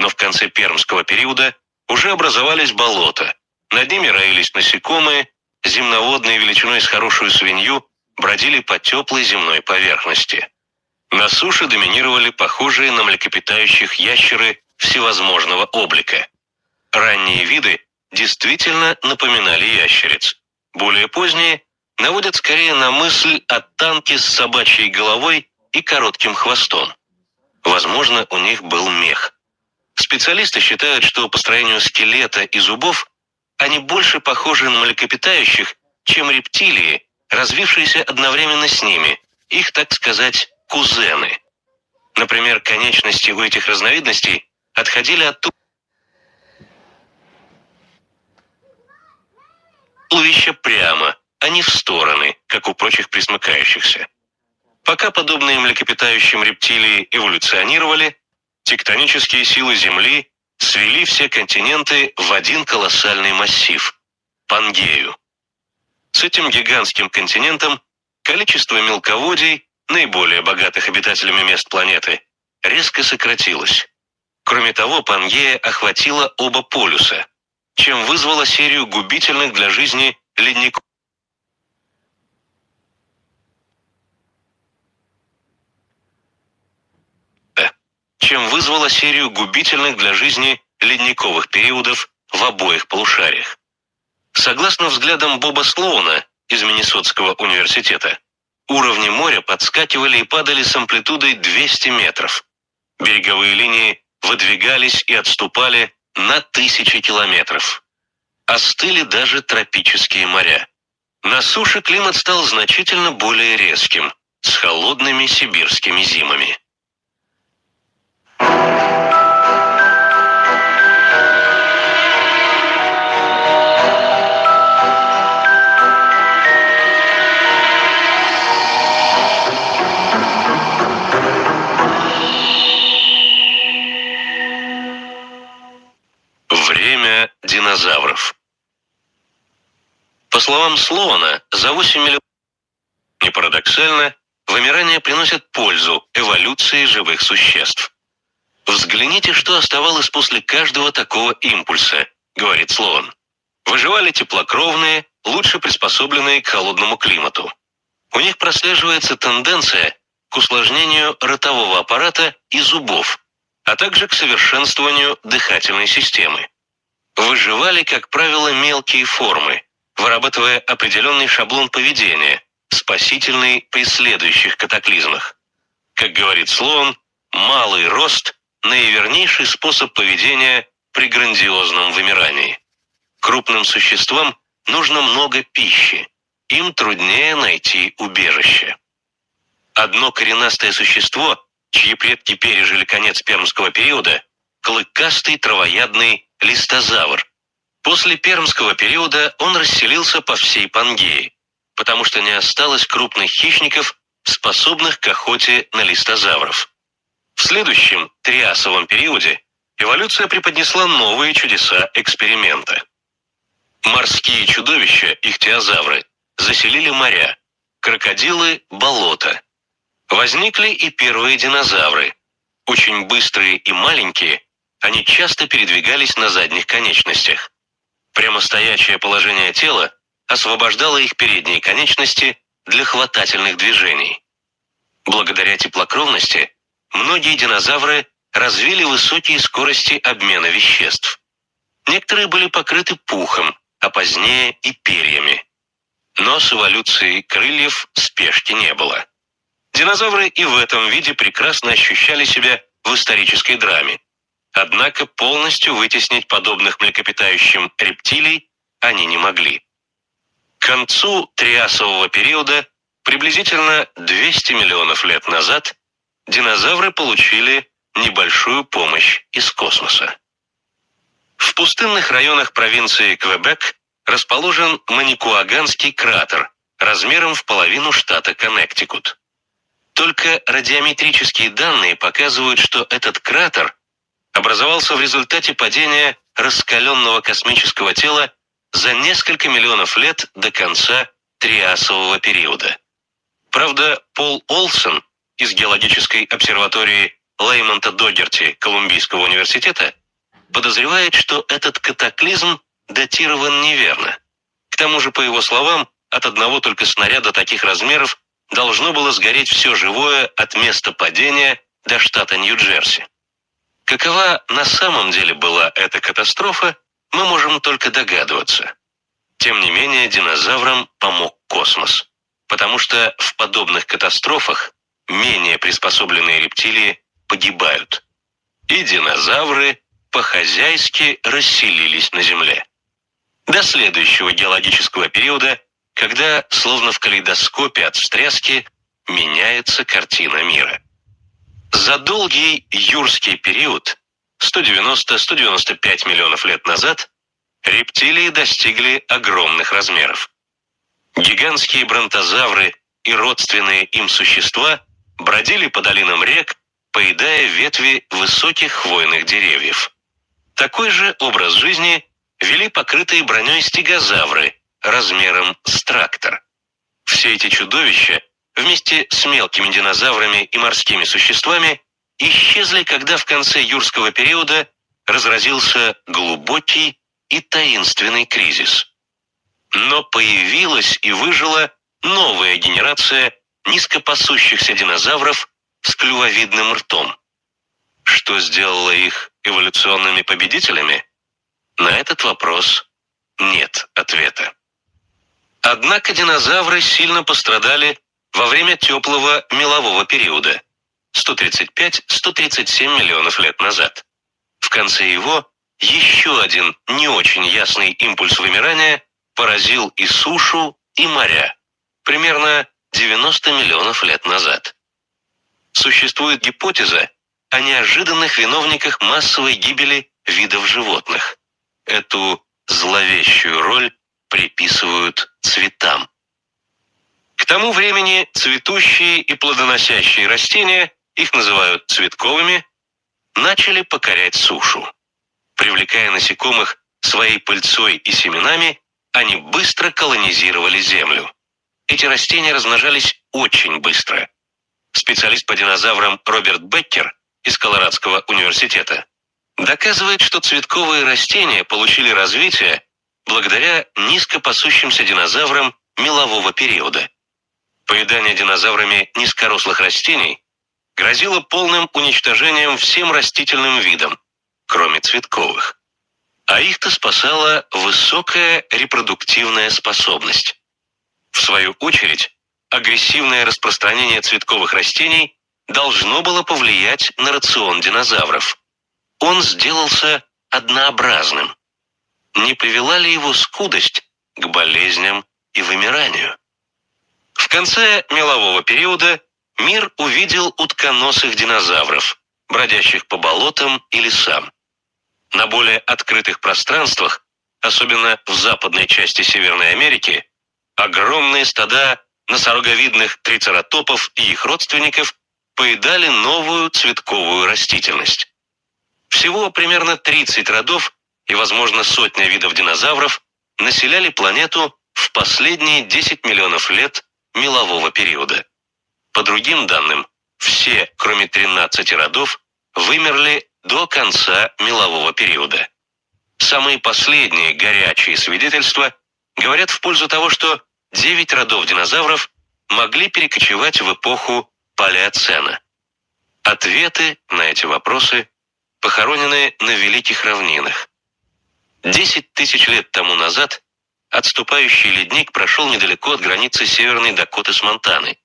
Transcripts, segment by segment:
но в конце пермского периода уже образовались болота. Над ними роились насекомые, земноводные величиной с хорошую свинью бродили по теплой земной поверхности. На суше доминировали похожие на млекопитающих ящеры всевозможного облика. Ранние виды действительно напоминали ящериц. Более поздние наводят скорее на мысль о танке с собачьей головой и коротким хвостом. Возможно, у них был мех. Специалисты считают, что по строению скелета и зубов они больше похожи на млекопитающих, чем рептилии, развившиеся одновременно с ними, их, так сказать, кузены. Например, конечности у этих разновидностей отходили от туловища прямо, а не в стороны, как у прочих присмыкающихся. Пока подобные млекопитающим рептилии эволюционировали, тектонические силы Земли свели все континенты в один колоссальный массив – Пангею. С этим гигантским континентом количество мелководий, наиболее богатых обитателями мест планеты, резко сократилось. Кроме того, Пангея охватила оба полюса, чем вызвала серию губительных для жизни ледников. Чем вызвала серию губительных для жизни ледниковых периодов в обоих полушариях. Согласно взглядам Боба Слоуна из Миннесотского университета, уровни моря подскакивали и падали с амплитудой 200 метров. Береговые линии выдвигались и отступали на тысячи километров. Остыли даже тропические моря. На суше климат стал значительно более резким, с холодными сибирскими зимами. Динозавров. По словам Слоана, за 8 миллионов... Не парадоксально, вымирание приносит пользу эволюции живых существ. «Взгляните, что оставалось после каждого такого импульса», — говорит Слоан. Выживали теплокровные, лучше приспособленные к холодному климату. У них прослеживается тенденция к усложнению ротового аппарата и зубов, а также к совершенствованию дыхательной системы. Выживали, как правило, мелкие формы, вырабатывая определенный шаблон поведения, спасительный при следующих катаклизмах. Как говорит Слоан, малый рост наивернейший способ поведения при грандиозном вымирании. Крупным существам нужно много пищи, им труднее найти убежище. Одно коренастое существо, чьи предки пережили конец пермского периода, клыкастый травоядный листозавр. После пермского периода он расселился по всей Пангее, потому что не осталось крупных хищников, способных к охоте на листозавров. В следующем, триасовом периоде, эволюция преподнесла новые чудеса эксперимента. Морские чудовища, ихтиозавры, заселили моря, крокодилы – болота. Возникли и первые динозавры. Очень быстрые и маленькие, они часто передвигались на задних конечностях. Прямостоящее положение тела освобождало их передние конечности для хватательных движений. Благодаря теплокровности многие динозавры развили высокие скорости обмена веществ. Некоторые были покрыты пухом, а позднее и перьями. Но с эволюцией крыльев спешки не было. Динозавры и в этом виде прекрасно ощущали себя в исторической драме. Однако полностью вытеснить подобных млекопитающим рептилий они не могли. К концу триасового периода, приблизительно 200 миллионов лет назад, динозавры получили небольшую помощь из космоса. В пустынных районах провинции Квебек расположен Маникуаганский кратер размером в половину штата Коннектикут. Только радиометрические данные показывают, что этот кратер образовался в результате падения раскаленного космического тела за несколько миллионов лет до конца Триасового периода. Правда, Пол Олсон из геологической обсерватории Леймонта Догерти Колумбийского университета подозревает, что этот катаклизм датирован неверно. К тому же, по его словам, от одного только снаряда таких размеров должно было сгореть все живое от места падения до штата Нью-Джерси. Какова на самом деле была эта катастрофа, мы можем только догадываться. Тем не менее, динозаврам помог космос, потому что в подобных катастрофах менее приспособленные рептилии погибают. И динозавры по-хозяйски расселились на Земле. До следующего геологического периода, когда, словно в калейдоскопе от встряски, меняется картина мира. За долгий юрский период, 190-195 миллионов лет назад, рептилии достигли огромных размеров. Гигантские бронтозавры и родственные им существа бродили по долинам рек, поедая ветви высоких хвойных деревьев. Такой же образ жизни вели покрытые броней стегозавры размером с трактор. Все эти чудовища вместе с мелкими динозаврами и морскими существами исчезли, когда в конце юрского периода разразился глубокий и таинственный кризис. Но появилась и выжила новая генерация низкопасущихся динозавров с клювовидным ртом. Что сделало их эволюционными победителями? На этот вопрос нет ответа. Однако динозавры сильно пострадали во время теплого мелового периода 135-137 миллионов лет назад. В конце его еще один не очень ясный импульс вымирания поразил и сушу, и моря. Примерно 90 миллионов лет назад. Существует гипотеза о неожиданных виновниках массовой гибели видов животных. Эту зловещую роль приписывают цветам. К тому времени цветущие и плодоносящие растения, их называют цветковыми, начали покорять сушу. Привлекая насекомых своей пыльцой и семенами, они быстро колонизировали землю. Эти растения размножались очень быстро. Специалист по динозаврам Роберт Беккер из Колорадского университета доказывает, что цветковые растения получили развитие благодаря низкопасущимся динозаврам мелового периода. Поедание динозаврами низкорослых растений грозило полным уничтожением всем растительным видам, кроме цветковых. А их-то спасала высокая репродуктивная способность. В свою очередь, агрессивное распространение цветковых растений должно было повлиять на рацион динозавров. Он сделался однообразным. Не привела ли его скудость к болезням и вымиранию? В конце мелового периода мир увидел утконосых динозавров, бродящих по болотам и лесам. На более открытых пространствах, особенно в западной части Северной Америки, огромные стада носороговидных трицератопов и их родственников поедали новую цветковую растительность. Всего примерно 30 родов и, возможно, сотня видов динозавров населяли планету в последние 10 миллионов лет мелового периода. По другим данным, все, кроме 13 родов, вымерли до конца мелового периода. Самые последние горячие свидетельства говорят в пользу того, что 9 родов динозавров могли перекочевать в эпоху Палеоцена. Ответы на эти вопросы похоронены на Великих равнинах. Десять тысяч лет тому назад отступающий ледник прошел недалеко от границы Северной Дакоты с Монтаной.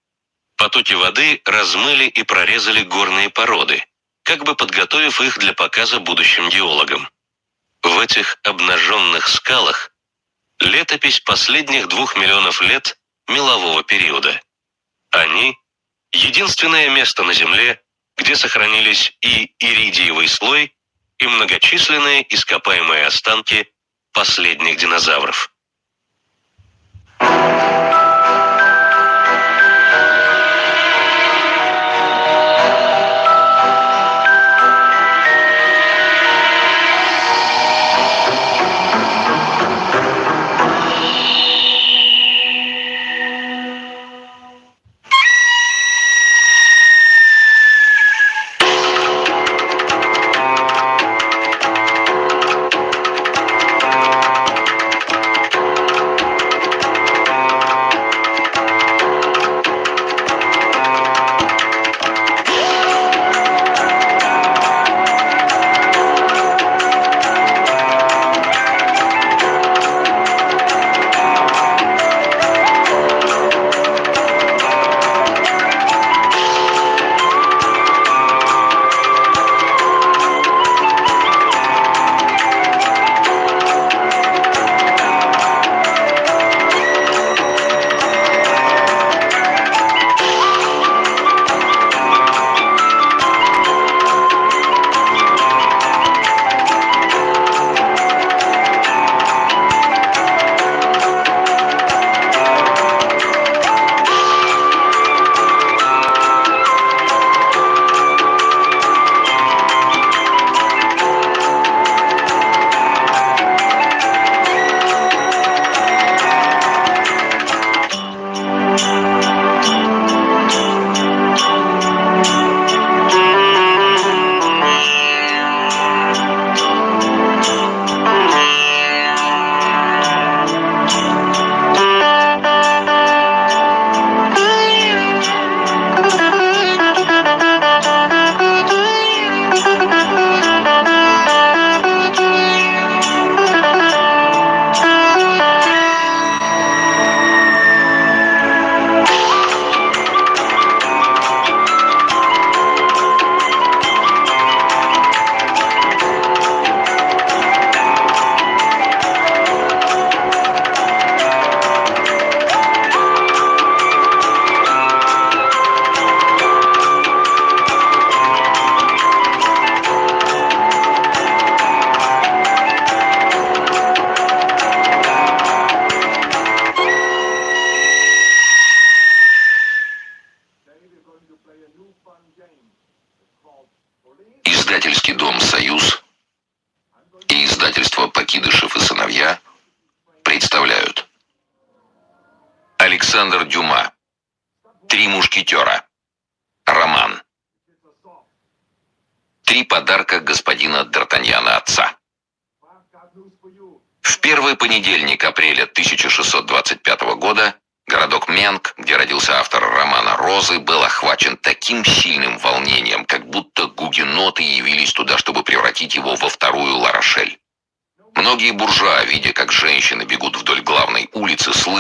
Потоки воды размыли и прорезали горные породы, как бы подготовив их для показа будущим геологам. В этих обнаженных скалах летопись последних двух миллионов лет мелового периода. Они – единственное место на Земле, где сохранились и иридиевый слой, и многочисленные ископаемые останки последних динозавров. Thank you.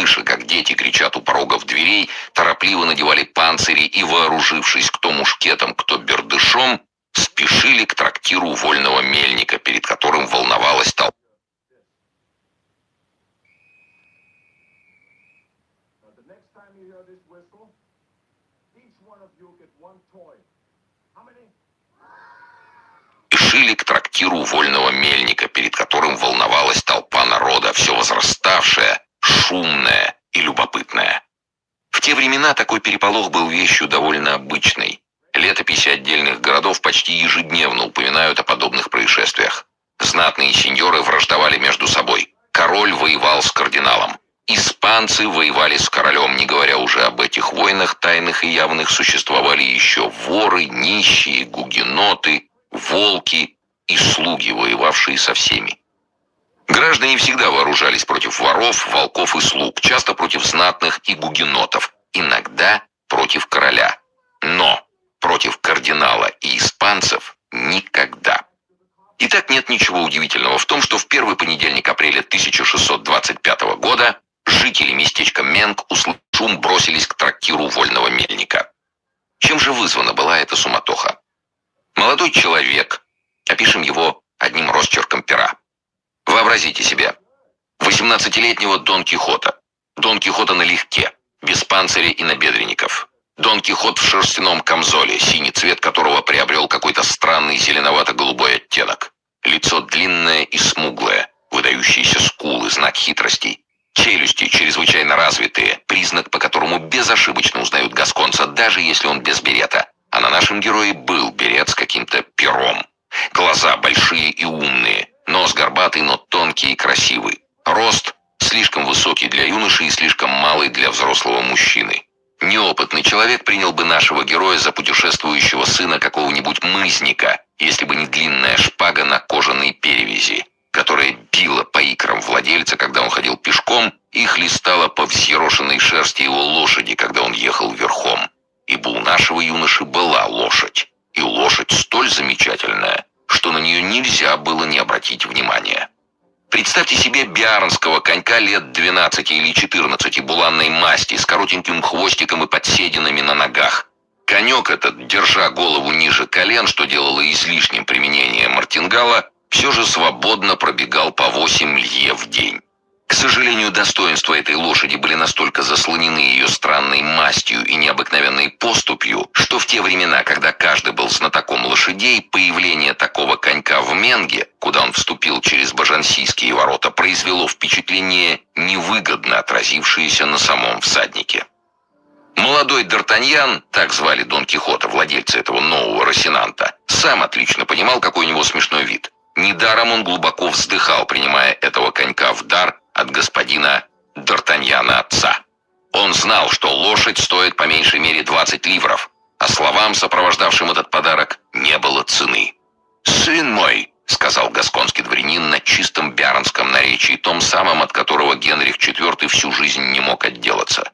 Слыша, как дети кричат у порогов дверей, торопливо надевали панцири и, вооружившись кто мушкетом, кто бердышом, спешили к трактиру вольного мельника, перед которым волновалась толпа. спешили к трактиру вольного мельника, перед которым волновалась толпа народа, все возраставшая, шумная и любопытная. В те времена такой переполох был вещью довольно обычной. Летописи отдельных городов почти ежедневно упоминают о подобных происшествиях. Знатные сеньоры враждовали между собой. Король воевал с кардиналом. Испанцы воевали с королем, не говоря уже об этих войнах, тайных и явных существовали еще воры, нищие, гугеноты, волки и слуги, воевавшие со всеми. Граждане всегда вооружались против воров, волков и слуг, часто против знатных и гугенотов, иногда против короля. Но против кардинала и испанцев никогда. И так нет ничего удивительного в том, что в первый понедельник апреля 1625 года жители местечка Менг, услышав шум, бросились к трактиру вольного мельника. Чем же вызвана была эта суматоха? Молодой человек, опишем его одним росчерком пера. Вообразите себе, 18-летнего Дон Кихота. Дон Кихота налегке, без панциря и набедренников. Дон Кихот в шерстяном камзоле, синий цвет которого приобрел какой-то странный зеленовато-голубой оттенок. Лицо длинное и смуглое, выдающиеся скулы, знак хитрости. Челюсти чрезвычайно развитые, признак, по которому безошибочно узнают гасконца, даже если он без берета. А на нашем герое был берет с каким-то но тонкий и красивый. Рост слишком высокий для юноши и слишком малый для взрослого мужчины. Неопытный человек принял бы нашего героя за путешествующего сына какого-нибудь мызника, если бы не длинная шпага на кожаной перевязи, которая била по икрам владельца, когда он ходил пешком, и хлестала по взъерошенной шерсти его лошади, когда он ехал верхом ибо у нашего юноши была лошадь, и лошадь столь замечательная, что на нее нельзя было не обратить внимания. Представьте себе биарнского конька лет 12 или 14 буланной масти с коротеньким хвостиком и подсединами на ногах. Конек этот, держа голову ниже колен, что делало излишним применение мартингала, все же свободно пробегал по 8 лье в день. К сожалению, достоинства этой лошади были настолько заслонены ее странной мастью и необыкновенной поступью, что в те времена, когда каждый был знатоком лошадей, появление такого конька в Менге, впечатление, невыгодно отразившееся на самом всаднике. Молодой Д'Артаньян, так звали Дон Кихота, владельца этого нового Росинанта, сам отлично понимал, какой у него смешной вид. Недаром он глубоко вздыхал, принимая этого конька в дар от господина Д'Артаньяна отца. Он знал, что лошадь стоит по меньшей мере 20 ливров, а словам, сопровождавшим этот подарок, не было цены. «Сын мой», — сказал гасконский дворянин на чистом бяронском наречии, том самом, от которого Генрих IV всю жизнь не мог отделаться.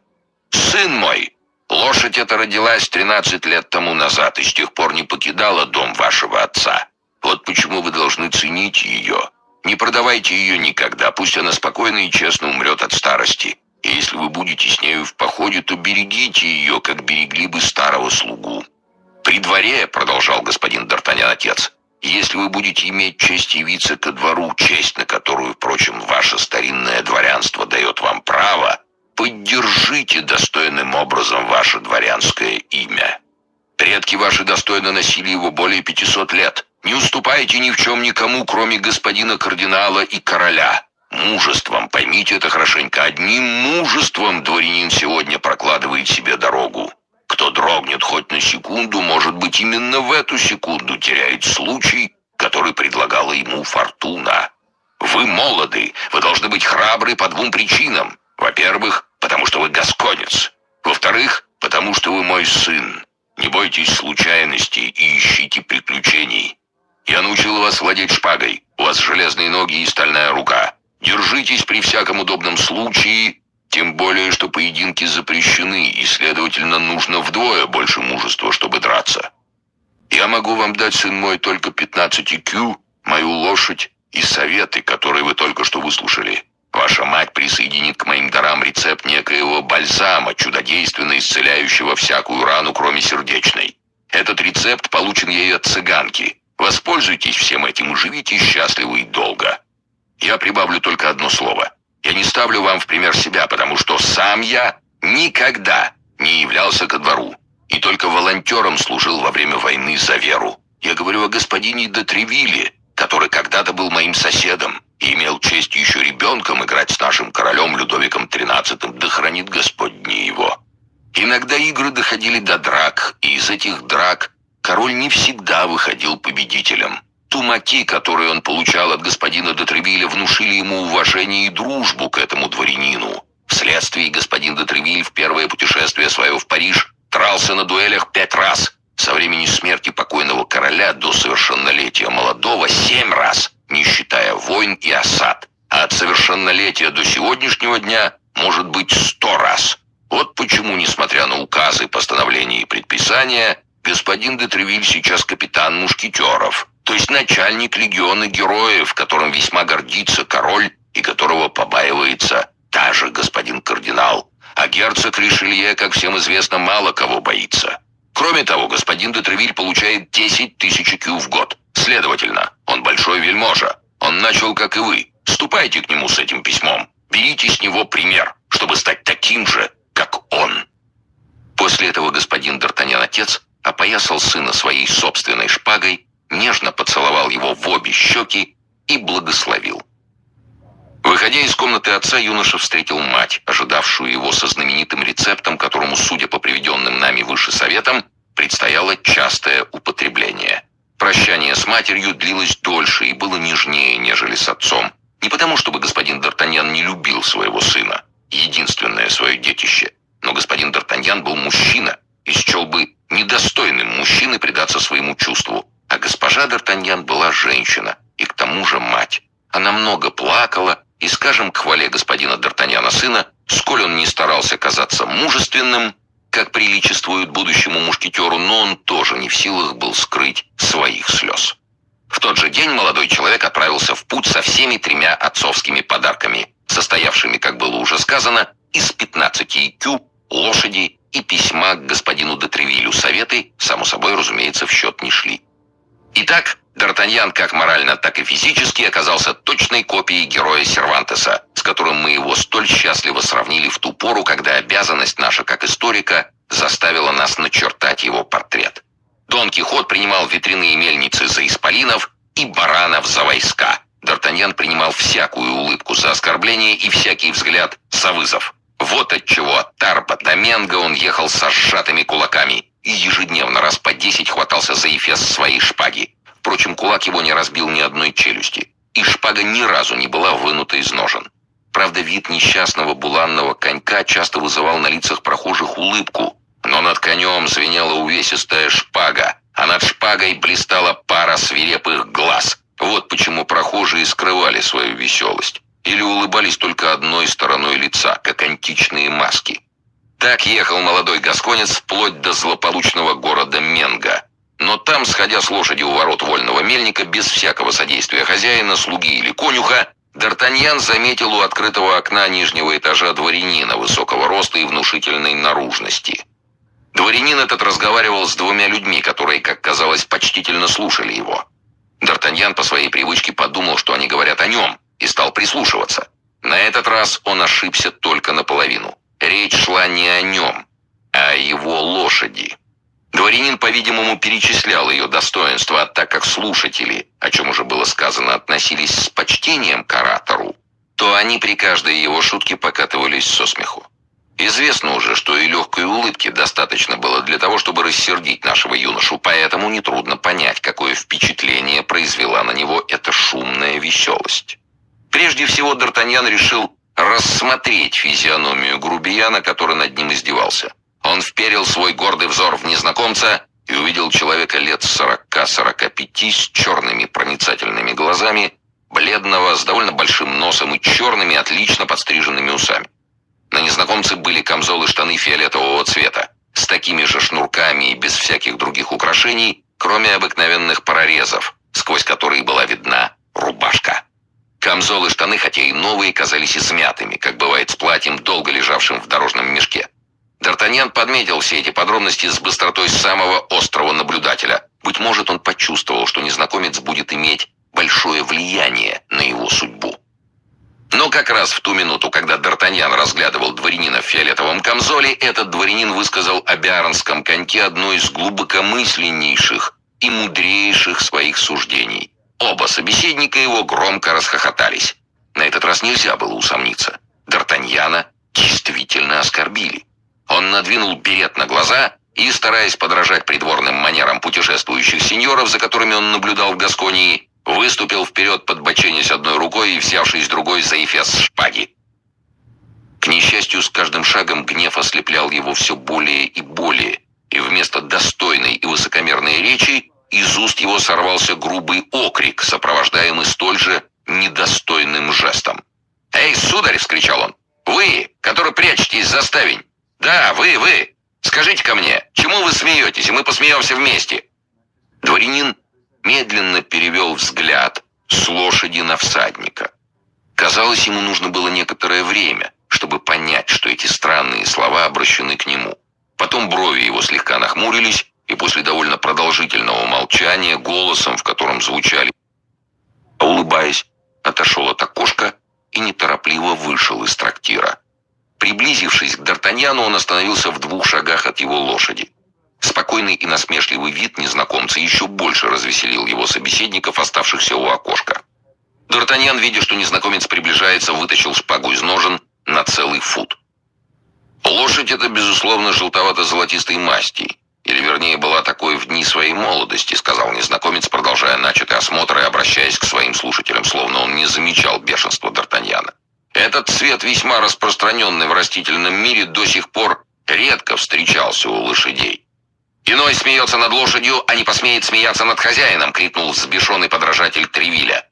«Сын мой, лошадь эта родилась 13 лет тому назад и с тех пор не покидала дом вашего отца. Вот почему вы должны ценить ее. Не продавайте ее никогда, пусть она спокойно и честно умрет от старости. И если вы будете с нею в походе, то берегите ее, как берегли бы старого слугу. При дворе, продолжал господин Д'Артаньян отец, если вы будете иметь честь явиться ко двору, честь на которую, впрочем, ваше старинное дворянство дает вам право, поддержите достойным образом ваше дворянское имя. Предки ваши достойно носили его более 500 лет. Не уступайте ни в чем никому, кроме господина кардинала и короля. Мужеством, поймите это хорошенько, одним мужеством дворянин сегодня прокладывает себе дорогу. Кто дрогнет хоть на секунду, может быть, именно в эту секунду теряет случай, который предлагала ему фортуна. Вы молоды, вы должны быть храбры по двум причинам. Во-первых, потому что вы гасконец. Во-вторых, потому что вы мой сын. Не бойтесь случайностей и ищите приключений. Я научил вас владеть шпагой. У вас железные ноги и стальная рука. Держитесь при всяком удобном случае, тем более, что поединки запрещены, и, следовательно, нужно вдвое больше мужества, чтобы драться. Я могу вам дать, сын мой, только 15 кю, мою лошадь и советы, которые вы только что выслушали. Ваша мать присоединит к моим дарам рецепт некоего бальзама, чудодейственно исцеляющего всякую рану, кроме сердечной. Этот рецепт получен ей от цыганки. Воспользуйтесь всем этим и живите счастливо и долго. Я прибавлю только одно слово. Я не ставлю вам в пример себя, потому что сам я никогда не являлся ко двору и только волонтером служил во время войны за веру. Я говорю о господине де Тревилле, который когда-то был моим соседом и имел честь еще ребенком играть с нашим королем Людовиком XIII, да хранит Господь дни его. Иногда игры доходили до драк, и из этих драк король не всегда выходил победителем. Тумаки, которые он получал от господина де внушили ему уважение и дружбу к этому дворянину. Вследствие господин де в первое путешествие свое в Париж дрался на дуэлях пять раз. Со времени смерти покойного короля до совершеннолетия молодого семь раз, не считая войн и осад. А от совершеннолетия до сегодняшнего дня может быть сто раз. Вот почему, несмотря на указы, постановления и предписания, господин де сейчас капитан мушкетеров, то есть начальник легиона героев, которым весьма гордится король и которого побаивается даже господин кардинал. А герцог Ришелье, как всем известно, мало кого боится. Кроме того, господин де Тревиль получает 10 тысяч кю в год. Следовательно, он большой вельможа. Он начал, как и вы. Ступайте к нему с этим письмом. Берите с него пример, чтобы стать таким же, как он. После этого господин Д'Артаньян отец опоясал сына своей собственной шпагой, нежно поцеловал его в обе щеки и благословил. Выходя из комнаты отца, юноша встретил мать, ожидавшую его со знаменитым рецептом, которому, судя по приведенным нами выше советам, предстояло частое употребление. Прощание с матерью длилось дольше и было нежнее, нежели с отцом. Не потому, чтобы господин Д'Артаньян не любил своего сына, единственное свое детище, но господин Д'Артаньян был мужчина и счел бы недостойным мужчины предаться своему чувству, а госпожа Д'Артаньян была женщина и к тому же мать. Она много плакала, и, скажем, к хвале господина Д'Артаньяна сына, сколь он не старался казаться мужественным, как приличествует будущему мушкетеру, но он тоже не в силах был скрыть своих слез. В тот же день молодой человек отправился в путь со всеми тремя отцовскими подарками, состоявшими, как было уже сказано, из 15 икю, лошади и письма к господину Детревилю. Советы, само собой, разумеется, в счет не шли. Итак, Д'Артаньян как морально, так и физически оказался точной копией героя Сервантеса, с которым мы его столь счастливо сравнили в ту пору, когда обязанность наша как историка заставила нас начертать его портрет. Дон Кихот принимал ветряные мельницы за исполинов и баранов за войска. Д'Артаньян принимал всякую улыбку за оскорбление и всякий взгляд за вызов. Вот отчего от Тарпа до Менга он ехал со сжатыми кулаками и ежедневно раз по десять хватался за эфес своей шпаги. Впрочем, кулак его не разбил ни одной челюсти, и шпага ни разу не была вынута из ножен. Правда, вид несчастного буланного конька часто вызывал на лицах прохожих улыбку, но над конем звенела увесистая шпага, а над шпагой блистала пара свирепых глаз. Вот почему прохожие скрывали свою веселость. Или улыбались только одной стороной лица, как античные маски. Так ехал молодой гасконец вплоть до злополучного города Менга – но там, сходя с лошади у ворот вольного мельника, без всякого содействия хозяина, слуги или конюха, Д'Артаньян заметил у открытого окна нижнего этажа дворянина высокого роста и внушительной наружности. Дворянин этот разговаривал с двумя людьми, которые, как казалось, почтительно слушали его. Д'Артаньян по своей привычке подумал, что они говорят о нем, и стал прислушиваться. На этот раз он ошибся только наполовину. Речь шла не о нем, а о его лошади. Дворянин, по-видимому, перечислял ее достоинства, так как слушатели, о чем уже было сказано, относились с почтением к оратору, то они при каждой его шутке покатывались со смеху. Известно уже, что и легкой улыбки достаточно было для того, чтобы рассердить нашего юношу, поэтому нетрудно понять, какое впечатление произвела на него эта шумная веселость. Прежде всего, Д'Артаньян решил рассмотреть физиономию грубияна, который над ним издевался. Он вперил свой гордый взор в незнакомца и увидел человека лет 40-45 с черными проницательными глазами, бледного, с довольно большим носом и черными, отлично подстриженными усами. На незнакомце были камзолы штаны фиолетового цвета, с такими же шнурками и без всяких других украшений, кроме обыкновенных прорезов, сквозь которые была видна рубашка. Камзолы штаны, хотя и новые, казались измятыми, как бывает с платьем, долго лежавшим в дорожном мешке. Д'Артаньян подметил все эти подробности с быстротой самого острого наблюдателя. Быть может, он почувствовал, что незнакомец будет иметь большое влияние на его судьбу. Но как раз в ту минуту, когда Д'Артаньян разглядывал дворянина в фиолетовом камзоле, этот дворянин высказал о биарнском коньке одно из глубокомысленнейших и мудрейших своих суждений. Оба собеседника его громко расхохотались. На этот раз нельзя было усомниться. Д'Артаньяна действительно оскорбили. Он надвинул берет на глаза и, стараясь подражать придворным манерам путешествующих сеньоров, за которыми он наблюдал в Гасконии, выступил вперед, подбоченясь одной рукой и взявшись другой за эфес шпаги. К несчастью, с каждым шагом гнев ослеплял его все более и более, и вместо достойной и высокомерной речи из уст его сорвался грубый окрик, сопровождаемый столь же недостойным жестом. «Эй, сударь!» — вскричал он. «Вы, который прячетесь за ставень! «Да, вы, вы! Скажите-ка мне, чему вы смеетесь, и мы посмеемся вместе?» Дворянин медленно перевел взгляд с лошади на всадника. Казалось, ему нужно было некоторое время, чтобы понять, что эти странные слова обращены к нему. Потом брови его слегка нахмурились, и после довольно продолжительного молчания, голосом, в котором звучали, улыбаясь, отошел от окошка и неторопливо вышел из трактира. Приблизившись к Д'Артаньяну, он остановился в двух шагах от его лошади. Спокойный и насмешливый вид незнакомца еще больше развеселил его собеседников, оставшихся у окошка. Д'Артаньян, видя, что незнакомец приближается, вытащил шпагу из ножен на целый фут. Лошадь эта, безусловно, желтовато-золотистой масти, или, вернее, была такой в дни своей молодости, сказал незнакомец, продолжая начатый осмотр и обращаясь к своим слушателям, словно он не замечал бешенства Д'Артаньяна. Этот цвет, весьма распространенный в растительном мире, до сих пор редко встречался у лошадей. «Иной смеется над лошадью, а не посмеет смеяться над хозяином!» — крикнул взбешенный подражатель Тревиля.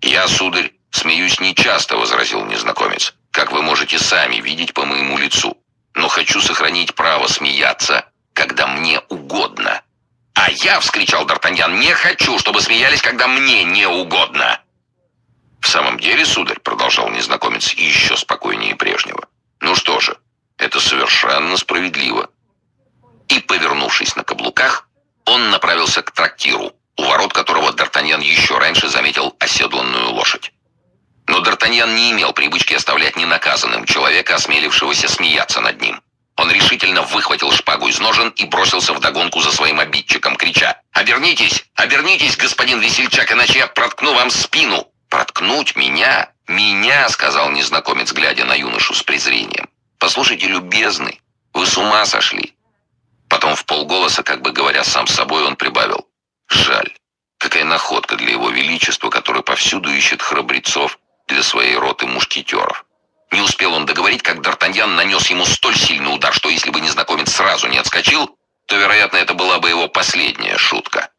«Я, сударь, смеюсь нечасто», — возразил незнакомец, «как вы можете сами видеть по моему лицу. Но хочу сохранить право смеяться, когда мне угодно». «А я!» — вскричал Д'Артаньян. «Не хочу, чтобы смеялись, когда мне не угодно!» «В самом деле, сударь», — продолжал незнакомец еще спокойнее прежнего, «ну что же, это совершенно справедливо». И, повернувшись на каблуках, он направился к трактиру, у ворот которого Д'Артаньян еще раньше заметил оседланную лошадь. Но Д'Артаньян не имел привычки оставлять ненаказанным человека, осмелившегося смеяться над ним. Он решительно выхватил шпагу из ножен и бросился вдогонку за своим обидчиком, крича «Обернитесь! Обернитесь, господин весельчак, иначе я проткну вам спину!» «Проткнуть меня? Меня?» — сказал незнакомец, глядя на юношу с презрением. «Послушайте, любезный, вы с ума сошли?» Потом в полголоса, как бы говоря сам с собой, он прибавил. «Жаль. Какая находка для его величества, который повсюду ищет храбрецов для своей роты мушкетеров». Не успел он договорить, как Д'Артаньян нанес ему столь сильный удар, что если бы незнакомец сразу не отскочил, то, вероятно, это была бы его последняя шутка.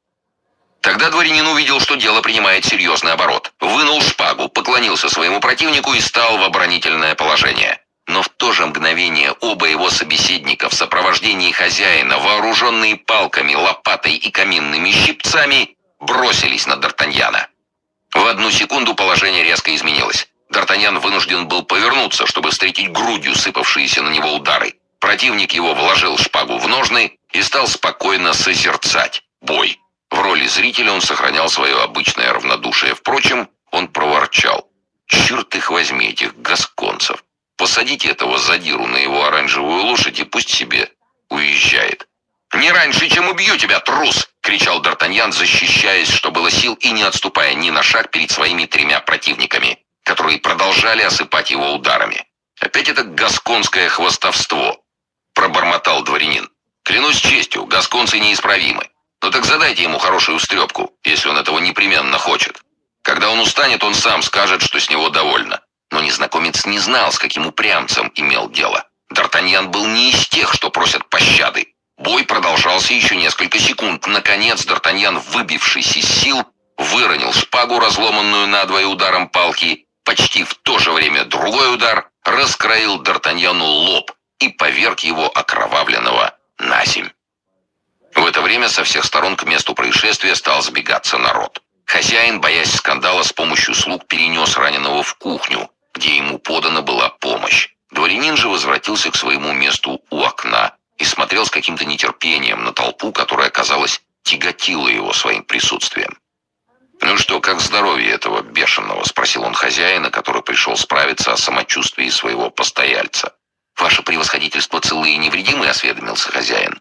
Тогда дворянин увидел, что дело принимает серьезный оборот. Вынул шпагу, поклонился своему противнику и стал в оборонительное положение. Но в то же мгновение оба его собеседника в сопровождении хозяина, вооруженные палками, лопатой и каминными щипцами, бросились на Д'Артаньяна. В одну секунду положение резко изменилось. Д'Артаньян вынужден был повернуться, чтобы встретить грудью сыпавшиеся на него удары. Противник его вложил шпагу в ножны и стал спокойно созерцать бой. В роли зрителя он сохранял свое обычное равнодушие. Впрочем, он проворчал. «Черт их возьми, этих гасконцев! Посадите этого задиру на его оранжевую лошадь и пусть себе уезжает». «Не раньше, чем убью тебя, трус!» — кричал Д'Артаньян, защищаясь, что было сил, и не отступая ни на шаг перед своими тремя противниками, которые продолжали осыпать его ударами. «Опять это гасконское хвостовство!» — пробормотал дворянин. «Клянусь честью, гасконцы неисправимы. Ну так задайте ему хорошую стрепку, если он этого непременно хочет. Когда он устанет, он сам скажет, что с него довольно. Но Но незнакомец не знал, с каким упрямцем имел дело. Д'Артаньян был не из тех, что просят пощады. Бой продолжался еще несколько секунд. Наконец, Д'Артаньян, выбившись из сил, выронил шпагу, разломанную надвое ударом палки. Почти в то же время другой удар раскроил Д'Артаньяну лоб и поверг его окровавленного на земь. В это время со всех сторон к месту происшествия стал сбегаться народ. Хозяин, боясь скандала, с помощью слуг перенес раненого в кухню, где ему подана была помощь. Дворянин же возвратился к своему месту у окна и смотрел с каким-то нетерпением на толпу, которая, казалось, тяготила его своим присутствием. «Ну что, как здоровье этого бешеного?» – спросил он хозяина, который пришел справиться о самочувствии своего постояльца. «Ваше превосходительство целы и невредимы?» – осведомился хозяин.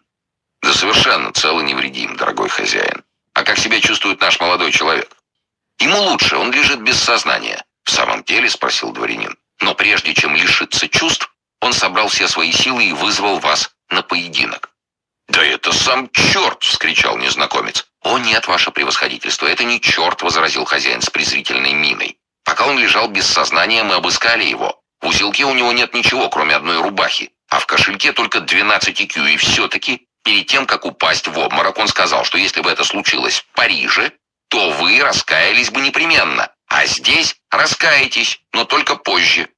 «Да совершенно целый невредим, дорогой хозяин. А как себя чувствует наш молодой человек?» «Ему лучше, он лежит без сознания». «В самом деле?» – спросил дворянин. «Но прежде чем лишиться чувств, он собрал все свои силы и вызвал вас на поединок». «Да это сам черт!» – вскричал незнакомец. «О нет, ваше превосходительство, это не черт!» – возразил хозяин с презрительной миной. «Пока он лежал без сознания, мы обыскали его. В узелке у него нет ничего, кроме одной рубахи, а в кошельке только 12 кю, и все-таки Перед тем, как упасть в обморок, он сказал, что если бы это случилось в Париже, то вы раскаялись бы непременно, а здесь раскаетесь, но только позже.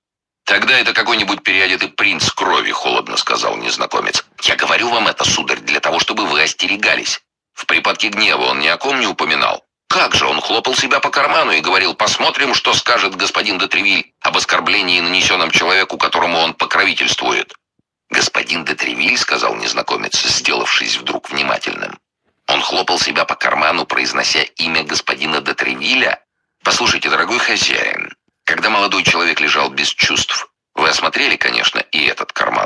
«Тогда это какой-нибудь переодетый принц крови», — холодно сказал незнакомец. «Я говорю вам это, сударь, для того, чтобы вы остерегались. В припадке гнева он ни о ком не упоминал. Как же, он хлопал себя по карману и говорил, посмотрим, что скажет господин де Тревиль об оскорблении, нанесенном человеку, которому он покровительствует. «Господин де Тревиль», — сказал незнакомец, сделавшись вдруг внимательным. Он хлопал себя по карману, произнося имя господина де Тревиля. «Послушайте, дорогой хозяин, когда молодой человек лежал без чувств, вы осмотрели, конечно, и этот карман.